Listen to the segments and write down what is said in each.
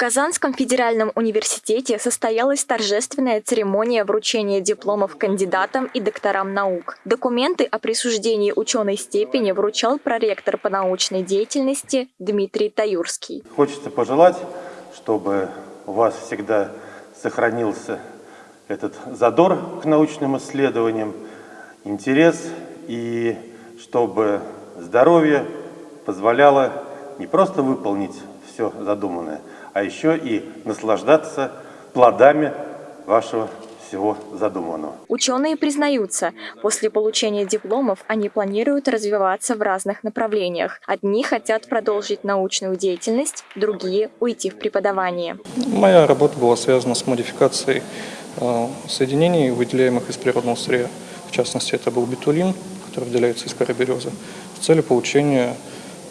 Казанском федеральном университете состоялась торжественная церемония вручения дипломов кандидатам и докторам наук. Документы о присуждении ученой степени вручал проректор по научной деятельности Дмитрий Таюрский. Хочется пожелать, чтобы у вас всегда сохранился этот задор к научным исследованиям, интерес и чтобы здоровье позволяло не просто выполнить все задуманное, а еще и наслаждаться плодами вашего всего задуманного. Ученые признаются, после получения дипломов они планируют развиваться в разных направлениях. Одни хотят продолжить научную деятельность, другие – уйти в преподавание. Моя работа была связана с модификацией э, соединений, выделяемых из природного сырья. В частности, это был бетулин, который выделяется из коры березы, в цели получения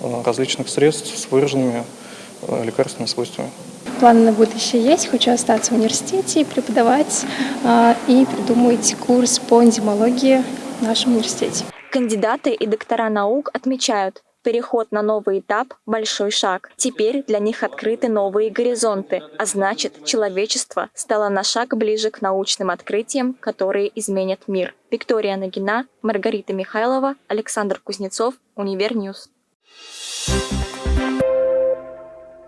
э, различных средств с выраженными лекарственными свойствами. Планы на будущее есть. Хочу остаться в университете, преподавать э, и придумать курс по энзимологии в нашем университете. Кандидаты и доктора наук отмечают, Переход на новый этап – большой шаг. Теперь для них открыты новые горизонты, а значит, человечество стало на шаг ближе к научным открытиям, которые изменят мир. Виктория Нагина, Маргарита Михайлова, Александр Кузнецов, Univer News. Thank you